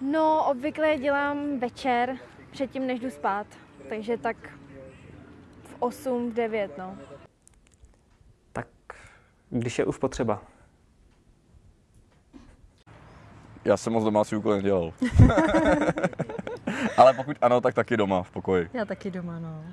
No, obvykle je dělám večer, předtím než jdu spát. Takže tak v 8, v 9, no. Tak když je už potřeba. Já jsem moc domácí úkol nedělal. Ale pokud ano, tak taky doma v pokoji. Já taky doma, no.